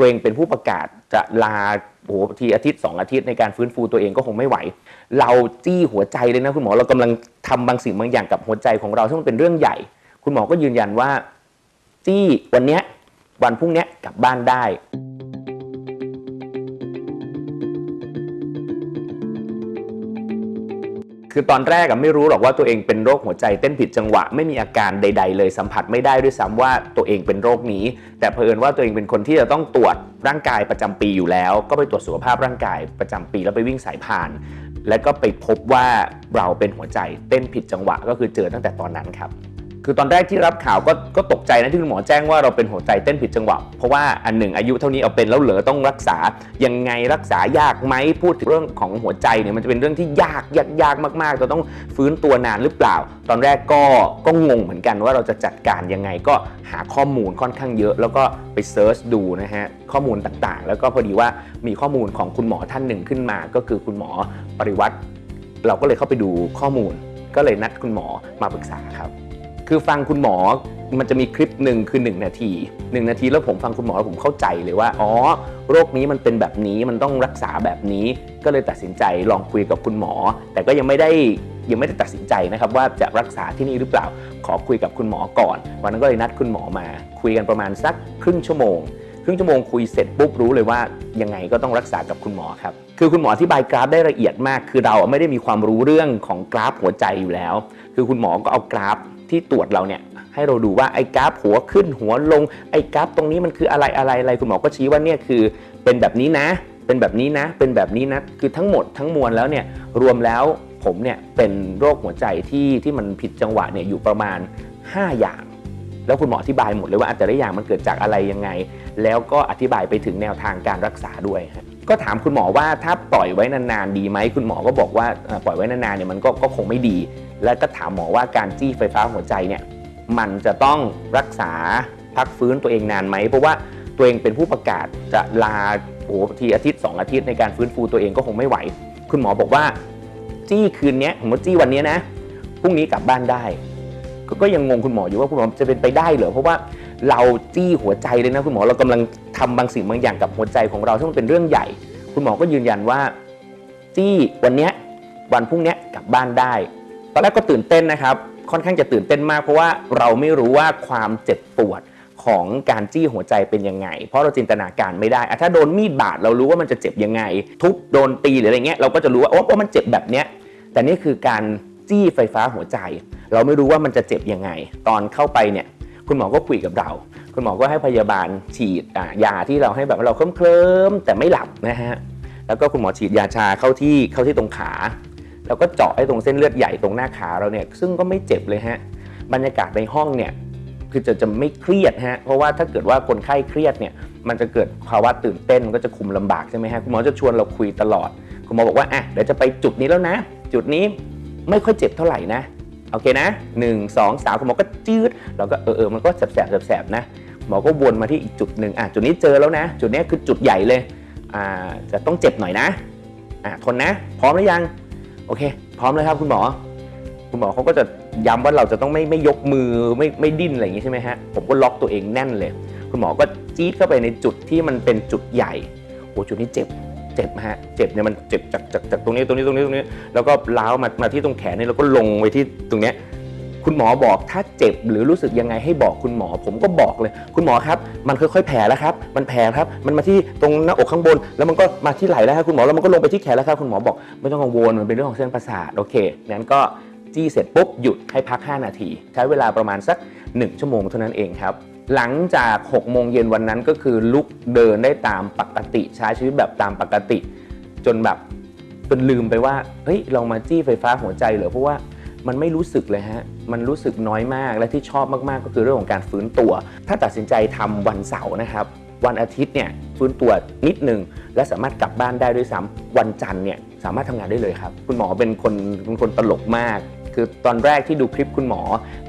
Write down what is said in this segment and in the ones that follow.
ตัวเองเป็นผู้ประกาศจะลาโอ้โหทีอาทิตย์ 2 อาทิตย์ในการฟื้นฟูตัวเองก็คงไม่ไหว เราจี้หัวใจเลยนะคุณหมอเรากำลังทำบางสิ่งบางอย่างกับหัวใจของเราซึ่งมันเป็นเรื่องใหญ่ คุณหมอก็ยืนยันว่า จี้วันเนี้ยวันพรุ่งนี้กลับบ้านได้ คือตอนแรกอะไม่รู้หรอกว่าตัวเองเป็นโรคหัวใจเต้นผิดจังหวะไม่มีอาการใด ๆ เลยสัมผัสไม่ได้ด้วยซ้ำว่าตัวเองเป็นโรคนี้ แต่เผอิญว่าตัวเองเป็นคนที่จะต้องตรวจร่างกายประจำปีอยู่แล้ว ก็ไปตรวจสุขภาพร่างกายประจำปีแล้วไปวิ่งสายพาน และก็ไปพบว่าเราเป็นหัวใจเต้นผิดจังหวะก็คือเจอตั้งแต่ตอนนั้นครับ คือตอนแรกที่รับข่าวก็ก็ตกใจนะที่คุณหมอแจ้งว่าเราเป็นหัวใจเต้นผิดจังหวะ เพราะว่าอันหนึ่งอายุเท่านี้เอาเป็นแล้วเหลือต้องรักษา ยังไงรักษายากไหมพูดถึงเรื่องของหัวใจเนี่ยมันจะเป็นเรื่องที่ยากยากยากมากๆเราต้องฟื้นตัวนานหรือเปล่า ตอนแรกก็ก็งงเหมือนกันว่าเราจะจัดการยังไงก็หาข้อมูลค่อนข้างเยอะ แล้วก็ไปเซิร์ชดูนะฮะข้อมูลต่างๆ แล้วก็พอดีว่ามีข้อมูลของคุณหมอท่านหนึ่งขึ้นมา ก็คือคุณหมอปริวัติเราก็เลยเข้าไปดูข้อมูล ก็เลยนัดคุณหมอมาปรึกษาครับ คือฟังคุณหมอมันจะมีคลิปหนึ่งคือ 1 นาที 1 นาทีแล้วผมฟังคุณหมอแล้วผมเข้าใจเลยว่า อ๋อ โรคนี้มันเป็นแบบนี้มันต้องรักษาแบบนี้ ก็เลยตัดสินใจลองคุยกับคุณหมอ แต่ก็ยังไม่ได้ยังไม่ได้ตัดสินใจนะครับว่าจะรักษาที่นี่หรือเปล่า ขอคุยกับคุณหมอก่อน วันนั้นก็เลยนัดคุณหมอมา คุยกันประมาณสักครึ่งชั่วโมง ครึ่งชั่วโมงคุยเสร็จปุ๊บรู้เลยว่ายังไงก็ต้องรักษากับคุณหมอครับ คือคุณหมออธิบายกราฟได้ละเอียดมาก คือเราไม่ได้มีความรู้เรื่องของกราฟหัวใจอยู่แล้ว คือคุณหมอก็เอากราฟ ที่ตรวจเราเนี่ยให้เราดูว่าไอ้กราฟหัวขึ้นหัวลงไอ้กราฟตรงนี้มันคืออะไรอะไรอะไรคุณหมอก็ชี้ว่าเนี่ยคือเป็นแบบนี้นะ เป็นแบบนี้นะ เป็นแบบนี้นะคือทั้งหมดทั้งมวลแล้วเนี่ยรวมแล้วผมเนี่ยเป็นโรคหัวใจที่ที่มันผิดจังหวะเนี่ยอยู่ประมาณ 5 อย่าง แล้วคุณหมออธิบายหมดเลยว่าแต่ละอย่างมันเกิดจากอะไรยังไง แล้วก็อธิบายไปถึงแนวทางการรักษาด้วยฮะ ก็ถามคุณหมอว่าถ้าปล่อยไว้นานๆดีไหมคุณหมอก็บอกว่าปล่อยไว้นานๆเนี่ยมันก็คงไม่ดี แล้วก็ถามหมอว่าการจี้ไฟฟ้าหัวใจเนี่ยมันจะต้องรักษาพักฟื้นตัวเองนานไหมเพราะว่าตัวเองเป็นผู้ประกาศจะลาโอ้โหทีอาทิตย์ 2 อาทิตย์ในการฟื้นฟูตัวเองก็คงไม่ไหว คุณหมอบอกว่า จี้คืนนี้ผมว่าจี้วันนี้นะพรุ่งนี้กลับบ้านได้ก็ก็ยังงงคุณหมออยู่ว่าคุณหมอจะเป็นไปได้เหรอเพราะว่าเราจี้หัวใจเลยนะคุณหมอเรากำลังทำบางสิ่งบางอย่างกับหัวใจของเราซึ่งมันเป็นเรื่องใหญ่ คุณหมอก็ยืนยันว่าจี้วันเนี้ยวันพรุ่งนี้กลับบ้านได้ ตอนแรกก็ตื่นเต้นนะครับ ค่อนข้างจะตื่นเต้นมากเพราะว่าเราไม่รู้ว่าความเจ็บปวดของการจี้หัวใจเป็นยังไง เพราะเราจินตนาการไม่ได้อะถ้าโดนมีดบาดเรารู้ว่ามันจะเจ็บยังไง ทุบโดนตีหรืออะไรเงี้ยเราก็จะรู้ว่าโอ้ว่ามันเจ็บแบบเนี้ย แต่นี่คือการจี้ไฟฟ้าหัวใจ เราไม่รู้ว่ามันจะเจ็บยังไง ตอนเข้าไปเนี่ยคุณหมอก็คุยกับเรา คุณหมอก็ให้พยาบาลฉีดยาที่เราให้แบบว่าเราเคลิ้มๆแต่ไม่หลับนะฮะแล้วก็คุณหมอฉีดยาชาเข้าที่เข้าที่ตรงขา แล้วก็เจาะไอ้ตรงเส้นเลือดใหญ่ตรงหน้าขาเราเนี่ยซึ่งก็ไม่เจ็บเลยฮะบรรยากาศในห้องเนี่ยคือจะจะไม่เครียดฮะเพราะว่าถ้าเกิดว่าคนไข้เครียดเนี่ยมันจะเกิดภาวะตื่นเต้นมันก็จะคุมลำบากใช่ไหมฮะคุณหมอจะชวนเราคุยตลอด คุณหมอบอกว่าอะเดี๋ยวจะไปจุดนี้แล้วนะ จุดนี้ไม่ค่อยเจ็บเท่าไหร่นะ โอเคนะหนึ่งสองสามคุณหมอก็จืดเราก็เออเออมันก็แสบแสบแสบนะหมอก็วนมาที่อีกจุดหนึ่งอะจุดนี้เจอแล้วนะ จุดนี้คือจุดใหญ่เลยอ่าจะต้องเจ็บหน่อยนะอะทนนะ พร้อมหรือยัง โอเค พร้อมเลยครับคุณหมอ คุณหมอเขาก็จะย้ำว่าเราจะต้องไม่ไม่ยกมือไม่ไม่ดิ้นอะไรอย่างงี้ใช่ไหมฮะผมก็ล็อกตัวเองแน่นเลย คุณหมอก็จี๊ดเข้าไปในจุดที่มันเป็นจุดใหญ่โอ้จุดนี้เจ็บ จ็บฮะเจ็บเนี่ยมันเจ็บจากจากจากตรงนี้ตรงนี้ตรงนี้ตรงนี้ แล้วก็ล้าวมามาที่ตรงแขนนี่แล้วก็ลงไปที่ตรงเนี้ยคุณหมอบอกถ้าเจ็บหรือรู้สึกยังไงให้บอกคุณหมอ ผมก็บอกเลย คุณหมอครับ มันค่อยๆแผลแล้วครับ มันแผลครับ มันมาที่ตรงหน้าอกข้างบน แล้วมันก็มาที่ไหล่แล้วครับคุณหมอแล้วมันก็ลงไปที่แขนแล้วครับคุณหมอบอกไม่ต้องกังวลมันเป็นเรื่องของเส้นประสาทโอเคงั้นก็จี้เสร็จปุ๊บหยุดให้พัก 5 นาที ใช้เวลาประมาณสัก 1 ชั่วโมงเท่านั้นเองครับ หลังจาก6โมงเย็นวันนั้นก็คือลุกเดินได้ตามปกติใช้ชีวิตแบบตามปกติ จนแบบจนลืมไปว่าเฮ้ยเรามาจี้ไฟฟ้าหัวใจเหรอเพราะว่ามันไม่รู้สึกเลยฮะ มันรู้สึกน้อยมาก และที่ชอบมากๆ ก็คือเรื่องของการฟื้นตัว ถ้าตัดสินใจทำวันเสาร์นะครับ วันอาทิตย์เนี่ยฟื้นตัวนิดหนึ่งและสามารถกลับบ้านได้ด้วยซ้ำวันจันทร์เนี่ยสามารถทำงานได้เลยครับ คุณหมอเป็นคนเป็นคนตลกมาก คือตอนแรกที่ดูคลิปคุณหมอ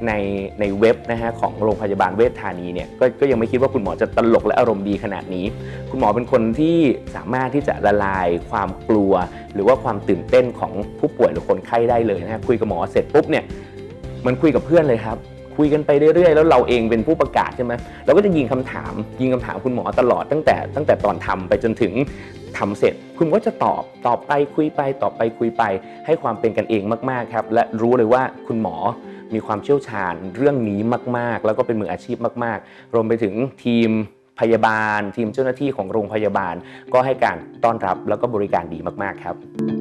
ในในเว็บนะฮะของโรงพยาบาลเวชธานีเนี่ยกก็ยังไม่คิดว่าคุณหมอจะตลกและอารมณ์ดีขนาดนี้ คุณหมอเป็นคนที่สามารถที่จะละลายความกลัว หรือว่าความตื่นเต้นของผู้ป่วยหรือคนไข้ได้เลยนะฮะคุยกับหมอเสร็จปุ๊บเนี่ยเหมันคุยกับเพื่อนเลยครับ คุยกันไปเรื่อยๆ แล้วเราเองเป็นผู้ประกาศใช่ไหมเราก็จะยิงคำถาม ยิงคำถามคุณหมอตลอดตั้งแต่ตั้งแต่ตอนทำไปจนถึงทำเสร็จ คุณก็จะตอบตอบไปคุยไปตอบไปคุยไป ให้ความเป็นกันเองมากๆครับ และรู้เลยว่าคุณหมอมีความเชี่ยวชาญเรื่องนี้มาก ๆ แล้วก็เป็นมืออาชีพมาก ๆ รวมไปถึงทีมพยาบาล ทีมเจ้าหน้าที่ของโรงพยาบาล ก็ให้การต้อนรับแล้วก็บริการดีมาก ๆ ครับ